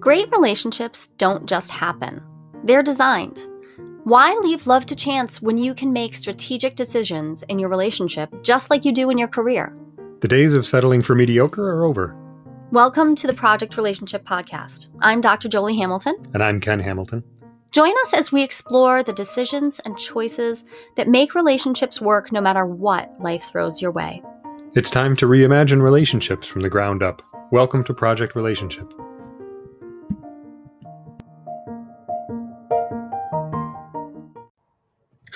Great relationships don't just happen, they're designed. Why leave love to chance when you can make strategic decisions in your relationship just like you do in your career? The days of settling for mediocre are over. Welcome to the Project Relationship Podcast. I'm Dr. Jolie Hamilton. And I'm Ken Hamilton. Join us as we explore the decisions and choices that make relationships work no matter what life throws your way. It's time to reimagine relationships from the ground up. Welcome to Project Relationship.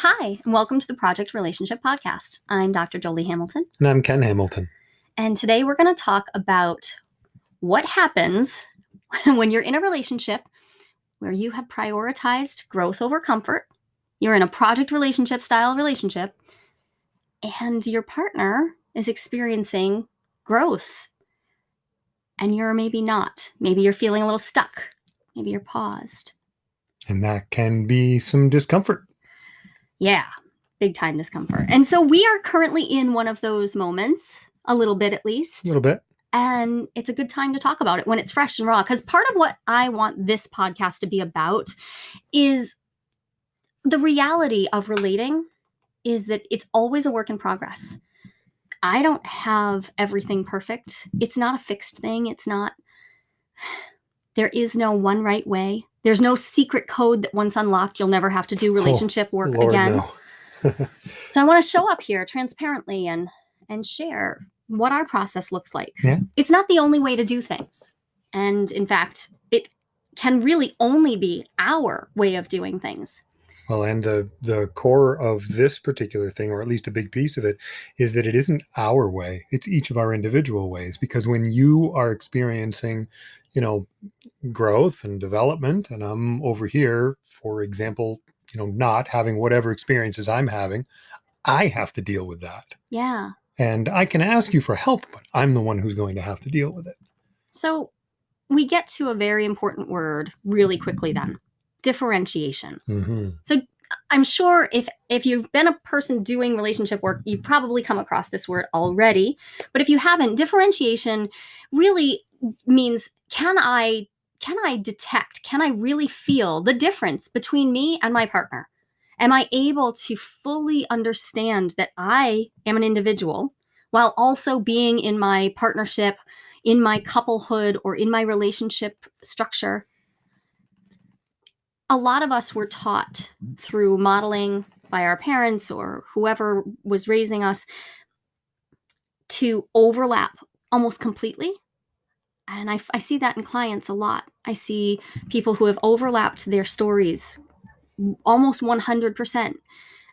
Hi, and welcome to the Project Relationship Podcast. I'm Dr. Jolie Hamilton. And I'm Ken Hamilton. And today we're going to talk about what happens when you're in a relationship where you have prioritized growth over comfort, you're in a project relationship style relationship, and your partner is experiencing growth and you're maybe not. Maybe you're feeling a little stuck. Maybe you're paused. And that can be some discomfort. Yeah, big time discomfort. And so we are currently in one of those moments, a little bit at least. A little bit. And it's a good time to talk about it when it's fresh and raw. Because part of what I want this podcast to be about is the reality of relating is that it's always a work in progress. I don't have everything perfect. It's not a fixed thing. It's not, there is no one right way. There's no secret code that once unlocked, you'll never have to do oh, relationship oh, work Lord, again. No. so I want to show up here transparently and and share what our process looks like. Yeah. It's not the only way to do things. And in fact, it can really only be our way of doing things. Well, and the the core of this particular thing, or at least a big piece of it, is that it isn't our way; it's each of our individual ways. Because when you are experiencing, you know, growth and development, and I'm over here, for example, you know, not having whatever experiences I'm having, I have to deal with that. Yeah. And I can ask you for help, but I'm the one who's going to have to deal with it. So we get to a very important word really quickly then differentiation. Mm-hmm. So I'm sure if if you've been a person doing relationship work, you've probably come across this word already. But if you haven't, differentiation really means can I can I detect, can I really feel the difference between me and my partner? Am I able to fully understand that I am an individual while also being in my partnership, in my couplehood, or in my relationship structure a lot of us were taught through modeling by our parents or whoever was raising us to overlap almost completely. And I, I, see that in clients a lot. I see people who have overlapped their stories almost 100%,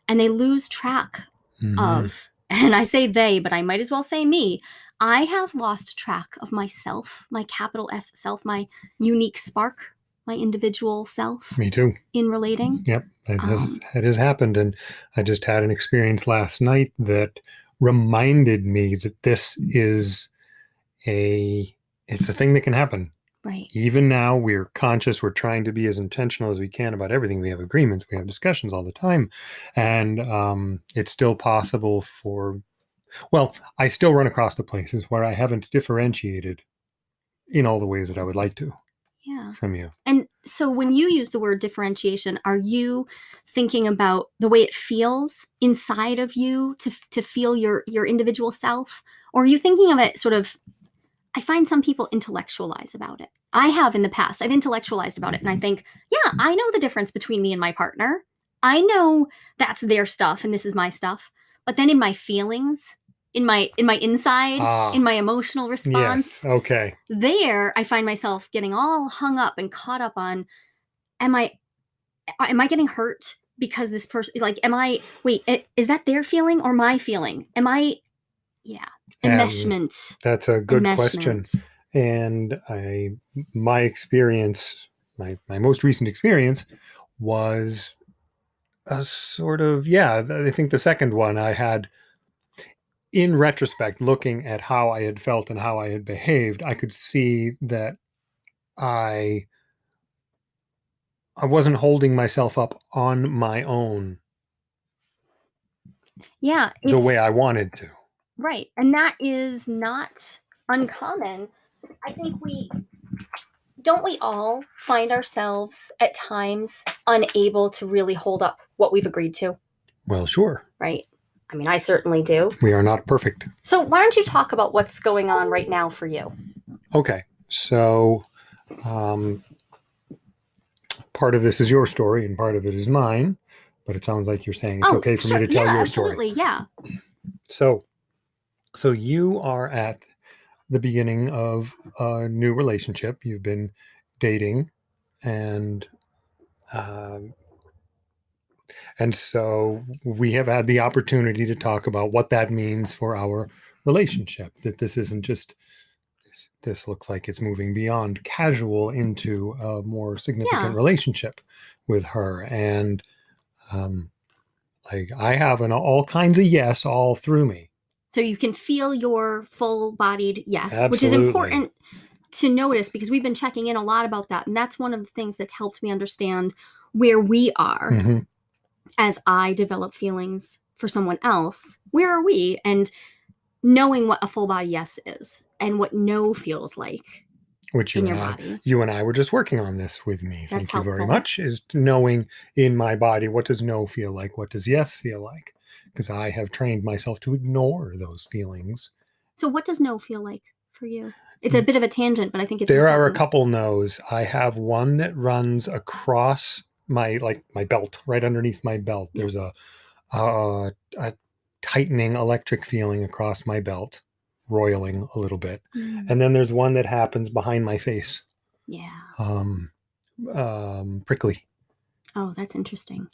and they lose track mm-hmm. of, and I say they, but I might as well say me. I have lost track of myself, my capital S self, my unique spark, my individual self. Me too. In relating. Yep, it has um, it has happened, and I just had an experience last night that reminded me that this is a it's a thing that can happen. Right. Even now, we're conscious. We're trying to be as intentional as we can about everything. We have agreements. We have discussions all the time, and um, it's still possible for. Well, I still run across the places where I haven't differentiated in all the ways that I would like to yeah. from you. And so when you use the word differentiation, are you thinking about the way it feels inside of you to to feel your your individual self or are you thinking of it sort of I find some people intellectualize about it. I have in the past. I've intellectualized about it and I mm-hmm. think, yeah, I know the difference between me and my partner. I know that's their stuff and this is my stuff. But then in my feelings, in my in my inside ah, in my emotional response. Yes okay. There i find myself getting all hung up and caught up on am i am i getting hurt because this person like am i wait is that their feeling or my feeling? Am i yeah enmeshment. that's a good question. And i my experience my my most recent experience was a sort of yeah i think the second one i had in retrospect, looking at how I had felt and how I had behaved, I could see that I I wasn't holding myself up on my own. Yeah, the way I wanted to. Right, and that is not uncommon. I think we don't we all find ourselves at times unable to really hold up what we've agreed to? Well, sure. Right. I mean, I certainly do. We are not perfect. So, why don't you talk about what's going on right now for you? Okay. So, um, part of this is your story and part of it is mine, but it sounds like you're saying it's Oh, okay for sure. me to tell yeah, your story. absolutely. Yeah. So, so you are at the beginning of a new relationship. You've been dating, and um, and so we have had the opportunity to talk about what that means for our relationship. That this isn't just this looks like it's moving beyond casual into a more significant Yeah. relationship with her, and um, like I have an all kinds of yes all through me. So you can feel your full bodied yes, which is important to notice because we've been checking in a lot about that. And that's one of the things that's helped me understand where we are Mhm. As I develop feelings for someone else. Where are we? And knowing what a full body yes is and what no feels like Which you in and your I, body. you and I were just working on this with me. That's Thank you very much. Is knowing in my body what does no feel like, what does yes feel like, because I have trained myself to ignore those feelings. So, what does no feel like for you? It's a bit of a tangent, but I think it's Mm. there are a couple no's. I have one that runs across my like my belt, right underneath my belt. There's a a, a tightening electric feeling across my belt, roiling a little bit, Mm, and then there's one that happens behind my face, yeah. um, um, prickly. Oh, that's interesting.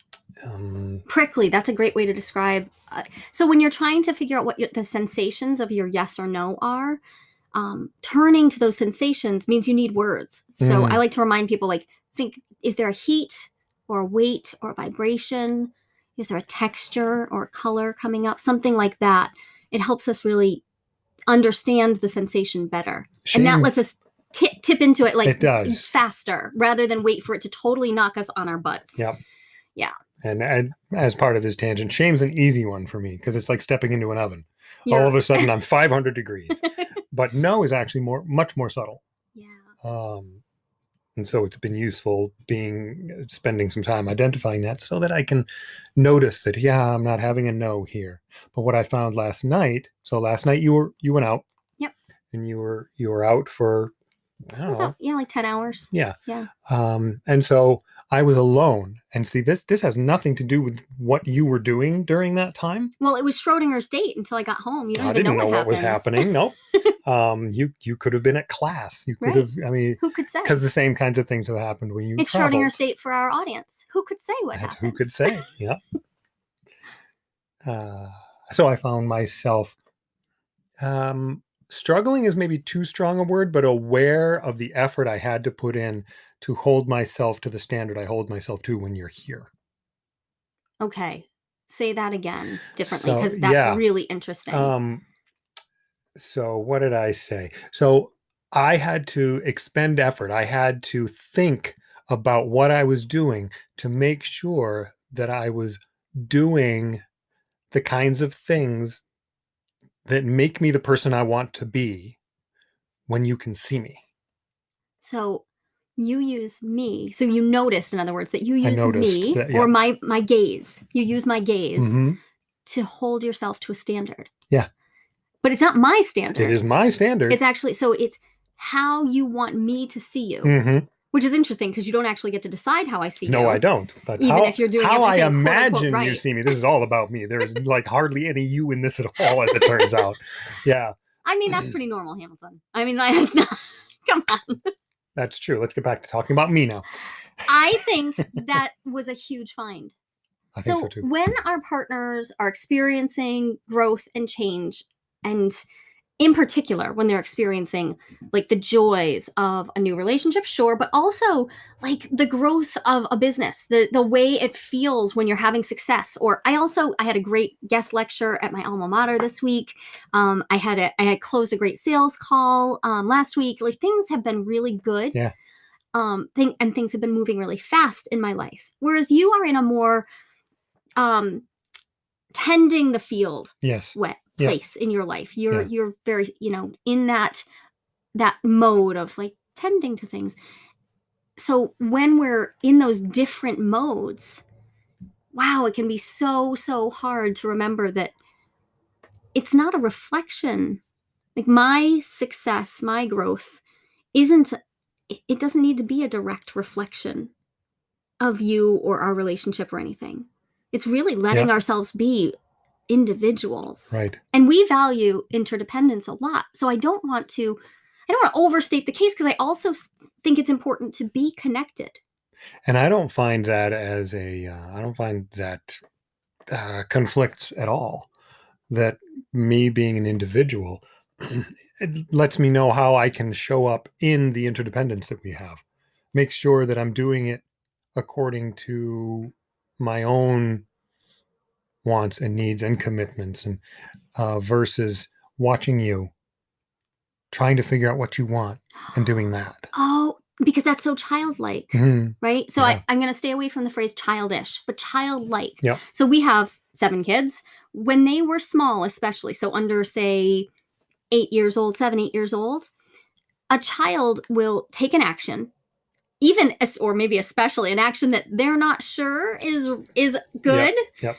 Um, prickly that's a great way to describe uh, so when you're trying to figure out what your, the sensations of your yes or no are um, turning to those sensations means you need words so Mm. i like to remind people like think is there a heat or weight or vibration is there a texture or color coming up something like that it helps us really understand the sensation better and that lets us tip, tip into it like It does. faster rather than wait for it to totally knock us on our butts Yep. Yeah. And, and as part of this tangent, shame's an easy one for me because it's like stepping into an oven. All of a sudden, I'm 500 degrees. But no is actually more, much more subtle. yeah Um, and so it's been useful being spending some time identifying that so that I can notice that yeah, I'm not having a no here. But what I found last night, so last night you were you went out. Yep. And you were you were out for I don't know, up? Yeah, like 10 hours. Yeah. Yeah. Um, and so I was alone. And see, this this has nothing to do with what you were doing during that time. Well, it was Schrodinger's date until I got home. You don't I even didn't know, know, what, what was happening. Nope. um, you you could have been at class. You could Right. have. I mean, Who could say? because the same kinds of things have happened when you. It's traveled. Schrodinger's date for our audience. Who could say what That's happened? who could say. Yeah. Uh, so I found myself um, struggling is maybe too strong a word, but aware of the effort I had to put in to hold myself to the standard I hold myself to when you're here. Okay. Say that again differently So, because that's yeah. really interesting. Um, so what did I say? So I had to expend effort. I had to think about what I was doing to make sure that I was doing the kinds of things that make me the person I want to be when you can see me. so you use me. So you noticed, in other words, that you use me that, yeah. or my my gaze. You use my gaze Mhm. to hold yourself to a standard. Yeah. But it's not my standard. It is my standard. It's actually so it's how you want me to see you, Mhm. which is interesting because you don't actually get to decide how I see you. No, I don't. But Even how, if you're doing how I everything, quote, imagine you see me, this is all about me. There's like hardly any you in this at all, as it turns out. Yeah, I mean, that's pretty normal, Hamilton. I mean, that's not. Come on. That's true. Let's get back to talking about me now. I think that was a huge find. I think So, so, too. when our partners are experiencing growth and change, and in particular, when they're experiencing like the joys of a new relationship, sure, but also like the growth of a business, the the way it feels when you're having success. Or I also I had a great guest lecture at my alma mater this week. Um, I had a I had closed a great sales call um, last week. Like things have been really good. Yeah. Um, thing and things have been moving really fast in my life. Whereas you are in a more um tending the field Yes. Wet Yeah. place in your life you're Yeah. you're very you know in that that mode of like tending to things. So when we're in those different modes, wow, it can be so, so hard to remember that it's not a reflection. Like my success, my growth isn't, it doesn't need to be a direct reflection of you or our relationship or anything. It's really letting yeah. ourselves be individuals. Right. And we value interdependence a lot. So I don't want to I don't want to overstate the case because I also think it's important to be connected. And I don't find that as a uh, I don't find that uh, conflicts at all. That me being an individual it lets me know how I can show up in the interdependence that we have. Make sure that I'm doing it according to my own wants and needs and commitments and uh, versus watching you trying to figure out what you want and doing that oh because that's so childlike mm-hmm. right so yeah. I, i'm going to stay away from the phrase childish but childlike yeah so we have seven kids when they were small especially so under say eight years old seven eight years old a child will take an action even or maybe especially an action that they're not sure is is good yep. yep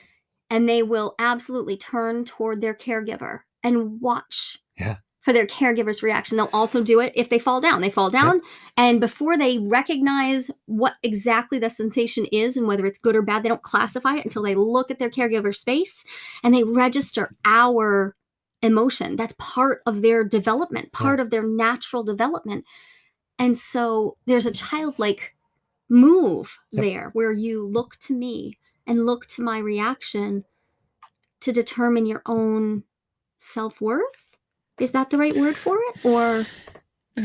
and they will absolutely turn toward their caregiver and watch yeah. for their caregiver's reaction. They'll also do it if they fall down. They fall down, and before they recognize what exactly the sensation is and whether it's good or bad, they don't classify it until they look at their caregiver's face and they register our emotion. That's part of their development, part yeah. of their natural development. And so there's a childlike move yep. there where you look to me and look to my reaction to determine your own self-worth? Is that the right word for it? Or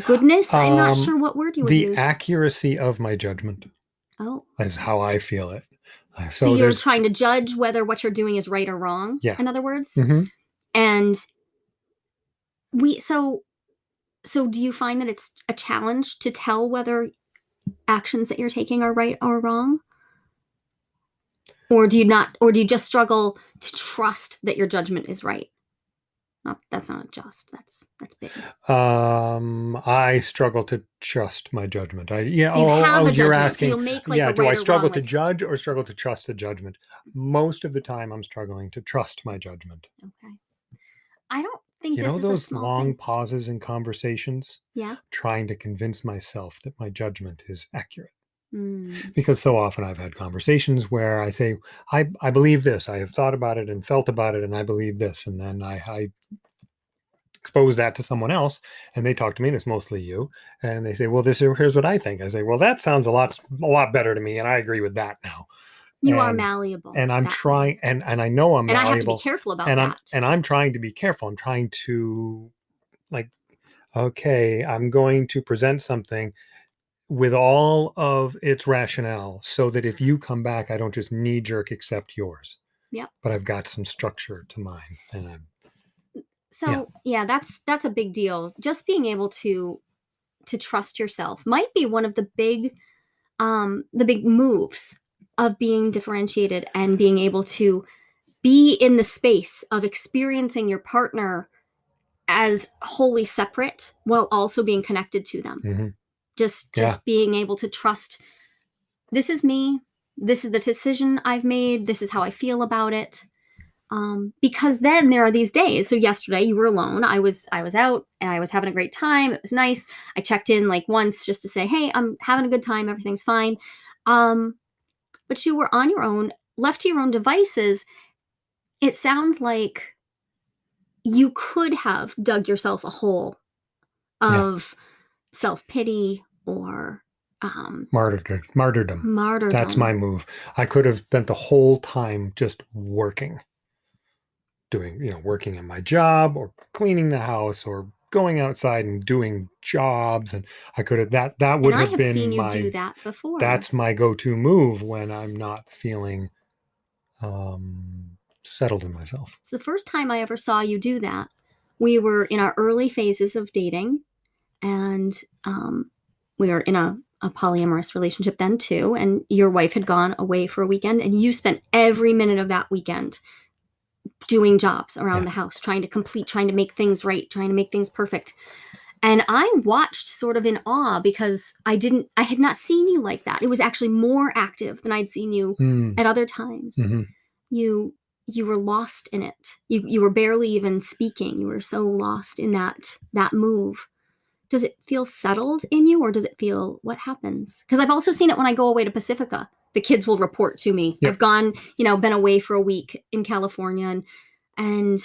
goodness? I'm not um, sure what word you would the use. accuracy of my judgment oh. is how i feel it. Uh, so, so you're trying to judge whether what you're doing is right or wrong yeah. in other words? Mm-hmm. and we so so do you find that it's a challenge to tell whether actions that you're taking are right or wrong or do you not or do you just struggle to trust that your judgment is right? Not that's not just that's that's big. Um i struggle to trust my judgment. I yeah so you oh, oh, you're asking so make, like, yeah do i struggle wrong, to like, judge or struggle to trust the judgment? Most of the time i'm struggling to trust my judgment. Okay. I don't think you know those long thing. pauses in conversations? Yeah. Trying to convince myself that my judgment is accurate Mm. Because so often I've had conversations where I say, I, I believe this, I have thought about it and felt about it, and I believe this. And then I, I expose that to someone else and they talk to me and it's mostly you and they say well this is here's what i think i say well that sounds a lot a lot better to me and i agree with that now you and, are malleable and i'm trying and and i know i'm and malleable i have to be careful about and that i'm and i'm trying to be careful i'm trying to like okay i'm going to present something with all of its rationale so that if you come back, I don't just knee jerk accept yours. Yeah. But I've got some structure to mine. And I'm so yeah. yeah, that's that's a big deal. Just being able to to trust yourself might be one of the big um the big moves of being differentiated and being able to be in the space of experiencing your partner as wholly separate while also being connected to them. Mm-hmm just just yeah. being able to trust this is me. This is the decision i've made. This is how i feel about it. Um, because then there are these days. So yesterday you were alone. I was i was out and i was having a great time. It was nice. I checked in like once just to say hey i'm having a good time. Everything's fine. Um, but you were on your own left to your own devices. It sounds like you could have dug yourself a hole of yeah. self pity or um, martyrdom. Martyrdom. Martyrdom. That's my move. I could have spent the whole time just working, doing you know working in my job or cleaning the house or going outside and doing jobs and i could have that that would and have, have been seen you my do that before that's my go-to move when i'm not feeling um settled in myself so the first time i ever saw you do that we were in our early phases of dating and um, we were in a, a polyamorous relationship then too and your wife had gone away for a weekend and you spent every minute of that weekend doing jobs around yeah. the house trying to complete trying to make things right trying to make things perfect And I watched sort of in awe because I didn't, I had not seen you like that. It was actually more active than I'd seen you Mm, at other times. mhm. You, you were lost in it. You, you were barely even speaking. You were so lost in that, that move. Does it feel settled in you or does it feel what happens? Because I've also seen it when I go away to Pacifica. The kids will report to me. Yep. I've gone, you know, been away for a week in California and, and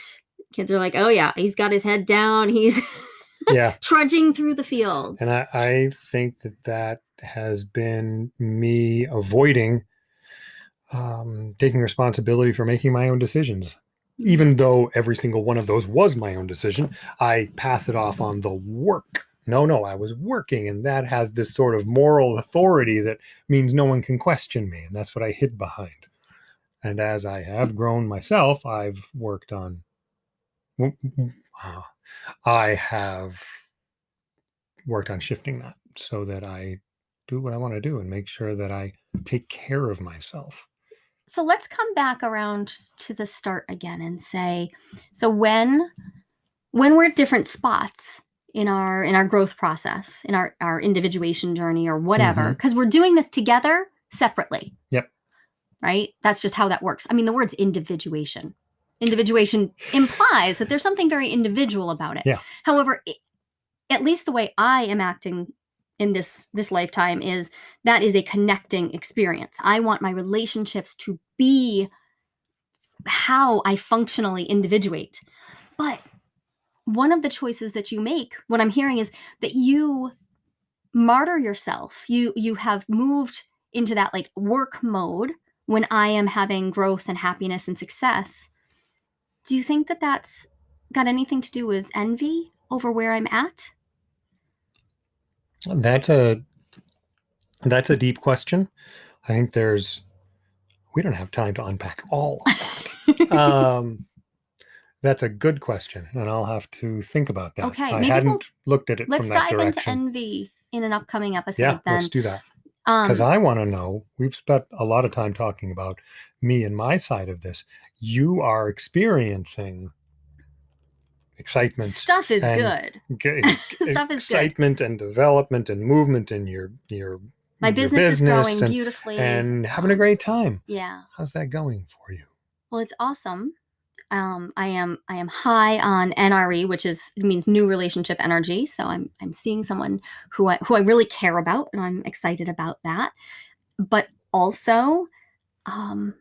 kids are like, oh yeah, he's got his head down. He's Yeah. trudging through the fields. And I, I think that that has been me avoiding um, taking responsibility for making my own decisions. Even though every single one of those was my own decision, I pass it off on the work. No, no, I was working, and that has this sort of moral authority that means no one can question me. And that's what I hid behind. And as I have grown myself, I've worked on, uh, I have worked on shifting that so that I do what I want to do and make sure that I take care of myself. so let's come back around to the start again and say so when when we're at different spots in our in our growth process in our our individuation journey or whatever Mhm. because we're doing this together separately. Yep. right? That's just how that works. I mean the word's individuation. Individuation implies that there's something very individual about it. Yeah. however i- at least the way i am acting in this this lifetime is that is a connecting experience. I want my relationships to be how i functionally individuate. But one of the choices that you make what i'm hearing is that you martyr yourself you you have moved into that like work mode when i am having growth and happiness and success do you think that that's got anything to do with envy over where i'm at That's a that's a deep question. I think there's we don't have time to unpack all of that. um, that's a good question, and I'll have to think about that. Okay, I maybe we'll- hadn't looked at it let's from that dive into envy in an upcoming episode yeah, then let's do that. um Because I want to know. We've spent a lot of time talking about me and my side of this. You are experiencing excitement, stuff is and good g- Stuff is good. excitement and development and movement in your your my your business, is growing and, beautifully and having a um, great time. yeah How's that going for you? Well, it's awesome. Um, I am I am high on NRE, which is means new relationship energy. So I'm I'm seeing someone who I who I really care about, and I'm excited about that. But also, um,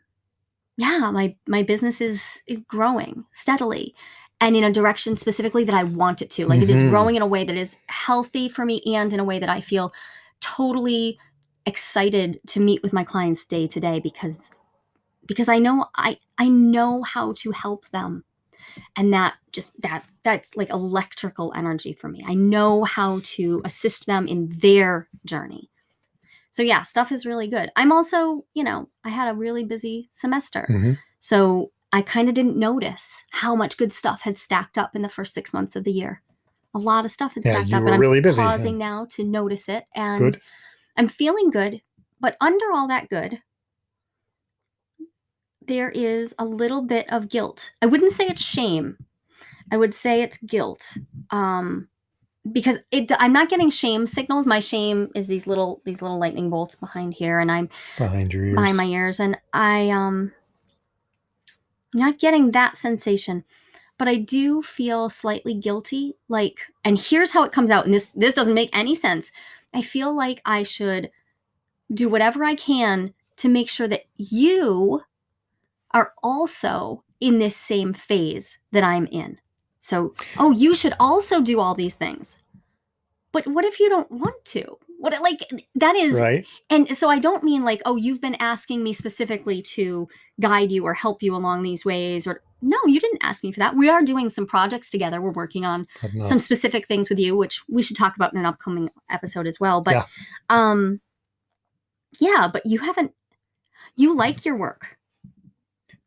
yeah, my my business is is growing steadily, and in a direction specifically that I want it to. Like it is Mhm. growing in a way that is healthy for me, and in a way that I feel totally excited to meet with my clients day to day because because I know I I know how to help them. And that just that that's like electrical energy for me. I know how to assist them in their journey. So yeah, stuff is really good. I'm also, you know, I had a really busy semester. Mhm. So I kind of didn't notice how much good stuff had stacked up in the first 6 months of the year. A lot of stuff had Yeah, stacked up and I'm really busy, yeah. pausing now to notice it and Good. I'm feeling good, but under all that good, there is a little bit of guilt. I wouldn't say it's shame. I would say it's guilt. Um because it I'm not getting shame signals. My shame is these little these little lightning bolts behind here and I'm Behind your ears. behind my ears and I um not getting that sensation. But I do feel slightly guilty like and here's how it comes out and this this doesn't make any sense. I feel like I should do whatever I can to make sure that you are also in this same phase that I'm in. So, oh, you should also do all these things. But what if you don't want to? What like that is right? and so I don't mean like, oh, you've been asking me specifically to guide you or help you along these ways or no, you didn't ask me for that. We are doing some projects together. We're working on some specific things with you, which we should talk about in an upcoming episode as well. But Yeah. um yeah, but you haven't you like your work.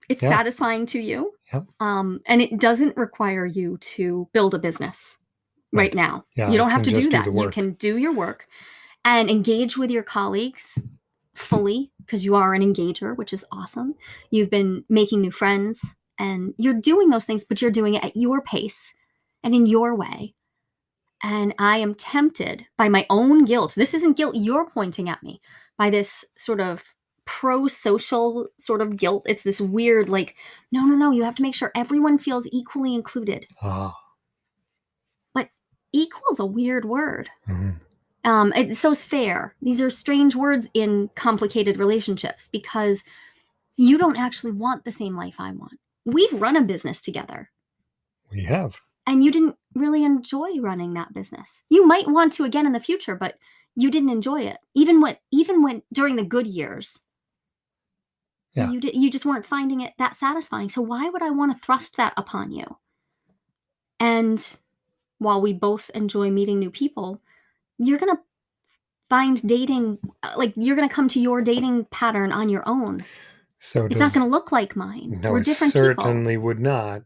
It's Yeah. satisfying to you. Yep. Um and it doesn't require you to build a business right, Right. now. Yeah, you don't have to do just do that. you can do your work and engage with your colleagues fully because you are an engager, which is awesome. You've been making new friends and you're doing those things, but you're doing it at your pace and in your way. And I am tempted by my own guilt. This isn't guilt you're pointing at me, by this sort of pro social sort of guilt. It's this weird, like, no, no, no, you have to make sure everyone feels equally included. Ah. But equal's a weird word. mhm. Um, it, so is fair. These are strange words in complicated relationships because you don't actually want the same life I want. We've run a business together We have. and you didn't really enjoy running that business. You might want to again in the future, but you didn't enjoy it. Even when even when during the good years. Yeah. You did you just weren't finding it that satisfying. So why would I want to thrust that upon you? And while we both enjoy meeting new people, you're going to find dating uh, like you're going to come to your dating pattern on your own. So It's does, not going to look like mine. No, We're it different people. certainly would not.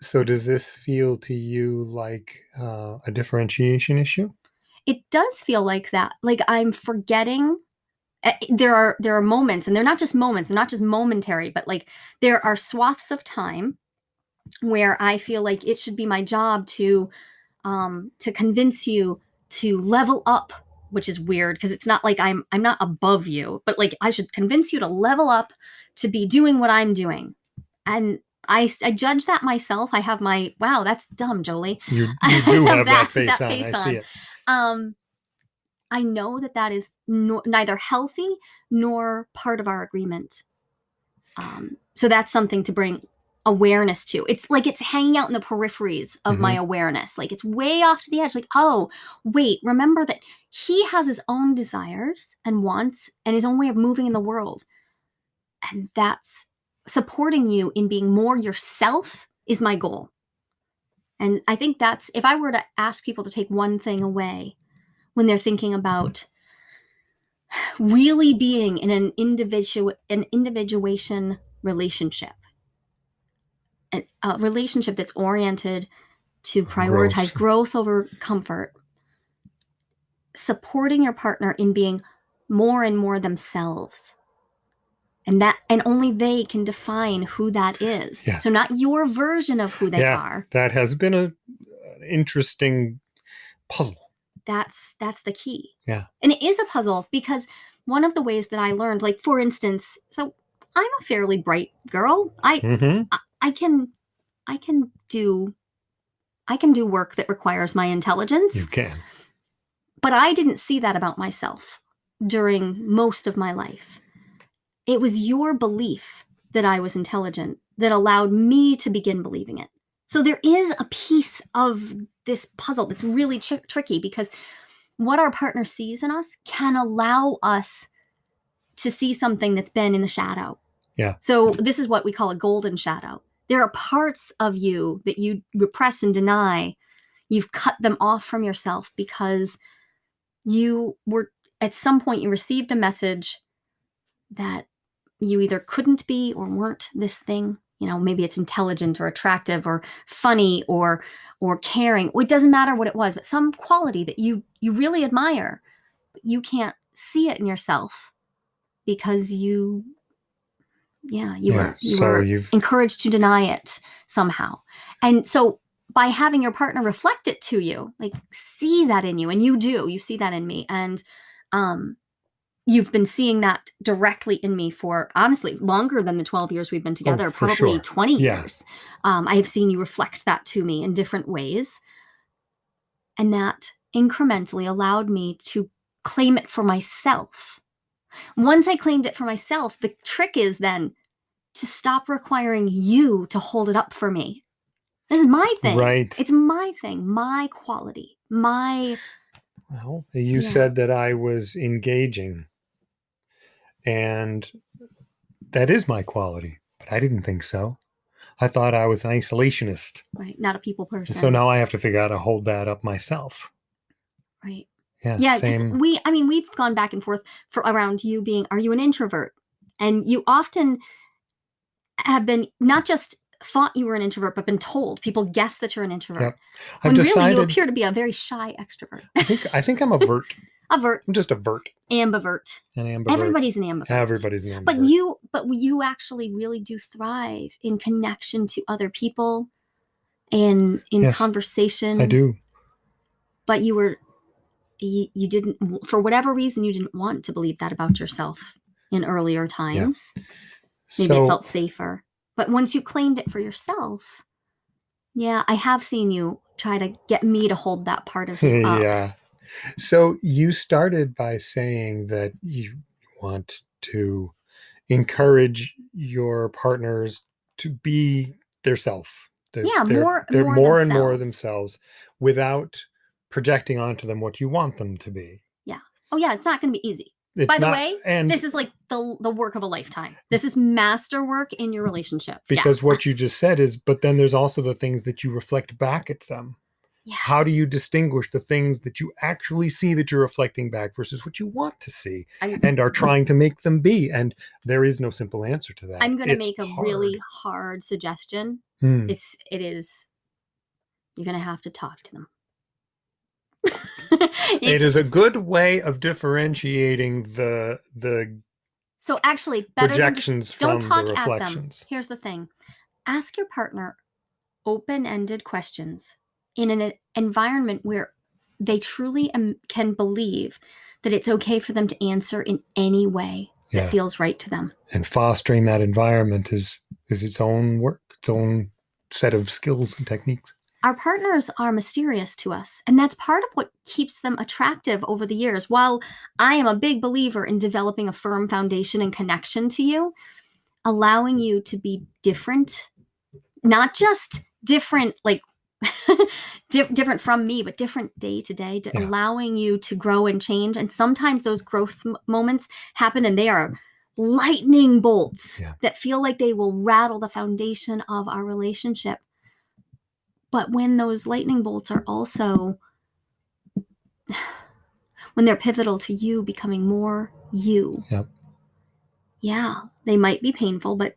So does this feel to you like uh, a differentiation issue? it does feel like that like i'm forgetting uh, there are there are moments and they're not just moments they're not just momentary but like there are swaths of time where i feel like it should be my job to um to convince you to level up which is weird because it's not like i'm i'm not above you but like i should convince you to level up to be doing what i'm doing and I, I judge that myself. I have my wow, that's dumb, Jolie. You, you do have that, That- face that on. face I see it. um i know that that is no, neither healthy nor part of our agreement. Um so that's something to bring awareness to. It's like it's hanging out in the peripheries of my awareness. Like it's way off to the edge. Like oh wait remember that he has his own desires and wants and his own way of moving in the world. And that's supporting you in being more yourself is my goal. And I think that's if I were to ask people to take one thing away when they're thinking about really being in an individual an individuation relationship. an- A relationship that's oriented to prioritize growth over comfort. Supporting your partner in being more and more themselves. And that and only they can define who that is. Yeah. So not your version of who they Yeah. are. That has been a an interesting puzzle. That's that's the key. Yeah. and it is a puzzle because one of the ways that i learned like for instance so i'm a fairly bright girl. I hmm i can i can do i can do work that requires my intelligence. You can. but i didn't see that about myself during most of my life. It was your belief that i was intelligent that allowed me to begin believing it so there is a piece of this puzzle that's really tri- tricky because what our partner sees in us can allow us to see something that's been in the shadow. Yeah. So this is what we call a golden shadow. There are parts of you that you repress and deny. You've cut them off from yourself because you were at some point you received a message that you either couldn't be or weren't this thing you know maybe it's intelligent or attractive or funny or or caring it doesn't matter what it was but some quality that you you really admire but you can't see it in yourself because you yeah you yeah. were you so were you've encouraged to deny it somehow and so by having your partner reflect it to you like see that in you and you do you see that in me and um you've been seeing that directly in me for honestly longer than the 12 years we've been together Oh, probably sure. 20 Yeah. years um, i have seen you reflect that to me in different ways and that incrementally allowed me to claim it for myself once i claimed it for myself the trick is then to stop requiring you to hold it up for me this is my thing right. it's my thing my quality my Well, you Yeah. said that I was engaging, and that is my quality, but I didn't think so. I thought I was an isolationist. right not a people person And so now I have to figure out how to hold that up myself. right Yeah. Yeah, Same. we, I mean, we've gone back and forth for around you being, are you an introvert? And you often have been not just thought you were an introvert, but been told. People guess that you're an introvert. Yep. When I've really you appear to be a very shy extrovert. I think I think I'm a vert. Avert, I'm just avert. ambivert. An ambivert. Everybody's an ambivert. Everybody's an ambivert. But you, but you actually really do thrive in connection to other people, and in Yes, conversation. I do. but you were you, you didn't for whatever reason you didn't want to believe that about yourself in earlier times Yeah. maybe so it felt safer but once you claimed it for yourself yeah i have seen you try to get me to hold that part of you up yeah. So you started by saying that you want to encourage your partners to be their self. They're, Yeah, they're, more- they're more more and more themselves. without projecting onto them what you want them to be. Yeah. Oh yeah it's not going to be easy It's By the not- way, and this is like the the work of a lifetime this is masterwork in your relationship Yeah. because what you just said is, but then there's also the things that you reflect back at them. Yeah How do you distinguish the things that you actually see that you're reflecting back versus what you want to see I, and are trying to make them be? And there is no simple answer to that. i'm going to make a hard. really hard suggestion Hmm. it's it is you're going to have to talk to them It's- a good way of differentiating the the so actually better than just projections don't from talk the at them. reflections. Here's the thing ask your partner open ended questions in an environment where they truly um, can believe that it's okay for them to answer in any way that Yeah. feels right to them. And fostering that environment is is its own work, its own set of skills and techniques. Our partners are mysterious to us, and that's part of what keeps them attractive over the years. While I am a big believer in developing a firm foundation and connection to you, allowing you to be different, not just different, like di- different from me, but different day to day, Yeah. allowing you to grow and change. And sometimes those growth moments happen and they are lightning bolts Yeah. that feel like they will rattle the foundation of our relationship. But when those lightning bolts are also when they're pivotal to you becoming more you. Yep. Yeah, they might be painful, but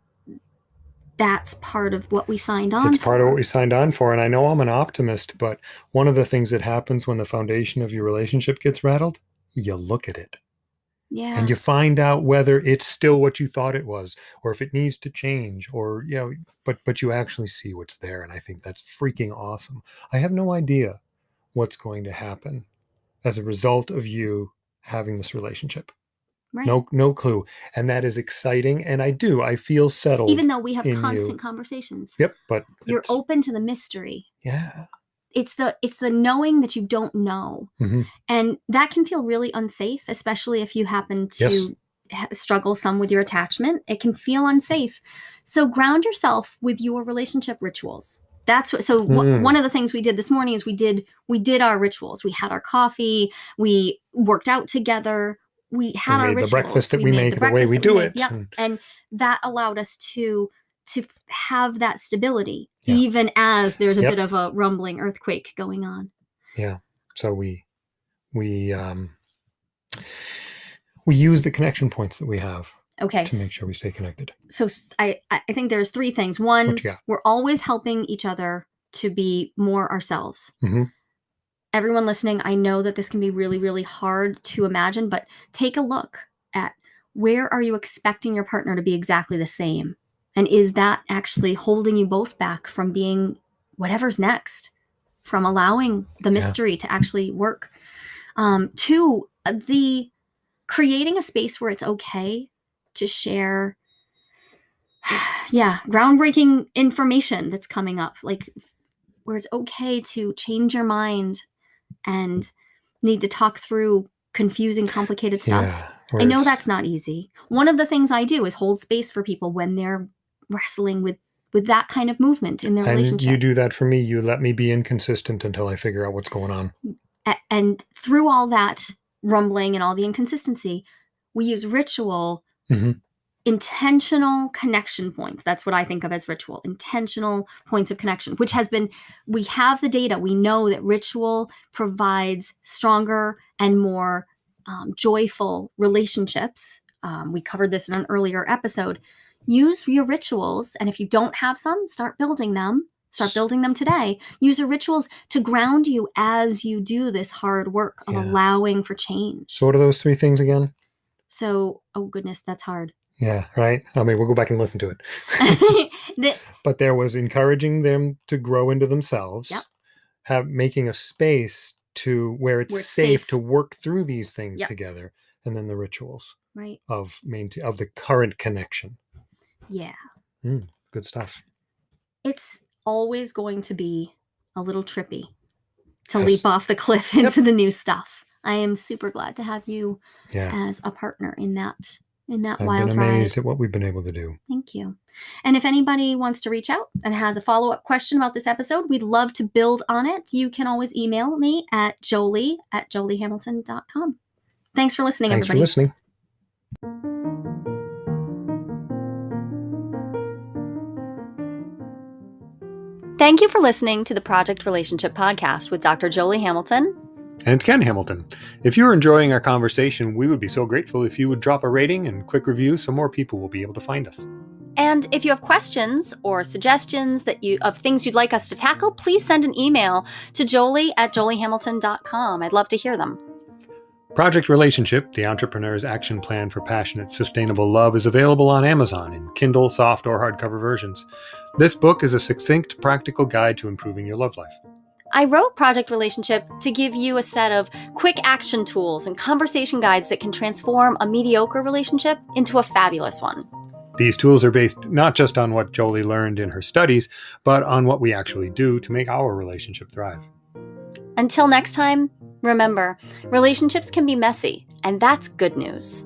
that's part of what we signed on. It's part of what we signed on for. And I know I'm an optimist, but one of the things that happens when the foundation of your relationship gets rattled, you look at it Yeah. and you find out whether it's still what you thought it was or if it needs to change or you know but but you actually see what's there and i think that's freaking awesome i have no idea what's going to happen as a result of you having this relationship right. no no clue and that is exciting and i do i feel settled Even though we have in you. constant conversations, yep but you're open to the mystery. yeah It's the it's the knowing that you don't know, Mhm. and that can feel really unsafe, especially if you happen to Yes. struggle some with your attachment. It can feel unsafe. So ground yourself with your relationship rituals. That's what. So Mm. one of the things we did this morning is we did we did our rituals. We had our coffee. We worked out together. We had we our made the breakfast that we, made make the, way we do made. it Yep. and- and that allowed us to to have that stability Yeah. even as there's a Yep. bit of a rumbling earthquake going on Yeah. so we we um we use the connection points that we have okay to make sure we stay connected so I, I think there's three things one we're always helping each other to be more ourselves Mhm. Everyone listening i know that this can be really really hard to imagine but take a look at where are you expecting your partner to be exactly the same and is that actually holding you both back from being whatever's next from allowing the Yeah. mystery to actually work um two uh, the creating a space where it's okay to share yeah groundbreaking information that's coming up like where it's okay to change your mind and need to talk through confusing complicated stuff. Yeah i know that's not easy. One of the things i do is hold space for people when they're wrestling with with that kind of movement in their and relationship. you do that for me. You let me be inconsistent until i figure out what's going on. A- and through all that rumbling and all the inconsistency we use ritual Mhm. Intentional connection points. That's what i think of as ritual intentional points of connection which has been we have the data. We know that ritual provides stronger and more um, joyful relationships. Um, we covered this in an earlier episode. Use your rituals and if you don't have some start building them. Start building them today. Use your rituals to ground you as you do this hard work of Yeah. allowing for change. So what are those three things again? So oh goodness that's hard yeah right i mean we'll go back and listen to it The- but there was encouraging them to grow into themselves Yep. have making a space to where it's, safe, safe. to work through these things Yep. together and then the rituals Right. of maintain of the current connection Yeah. Hmm, good stuff It's always going to be a little trippy to Yes. leap off the cliff Yep. into the new stuff. I am super glad to have you yeah as a partner in that in that i've wild been ride. amazed at what we've been able to do Thank you. And if anybody wants to reach out and has a follow up question about this episode, we'd love to build on it. You can always email me at jolie at joliehamilton.com. Thanks for listening, thanks for everybody. listening Thank you for listening to the Project Relationship Podcast with Dr. Jolie Hamilton. And ken hamilton if you're enjoying our conversation we would be so grateful if you would drop a rating and quick review so more people will be able to find us And if you have questions or suggestions that you of things you'd like us to tackle, please send an email to jolie at joliehamilton.com. I'd love to hear them. Project Relationship, the entrepreneur's action plan for passionate, sustainable love, is available on Amazon in Kindle, soft, or hardcover versions. This book is a succinct, practical guide to improving your love life. I wrote Project Relationship to give you a set of quick action tools and conversation guides that can transform a mediocre relationship into a fabulous one. These tools are based not just on what Jolie learned in her studies, but on what we actually do to make our relationship thrive. Until next time, remember relationships can be messy, and that's good news.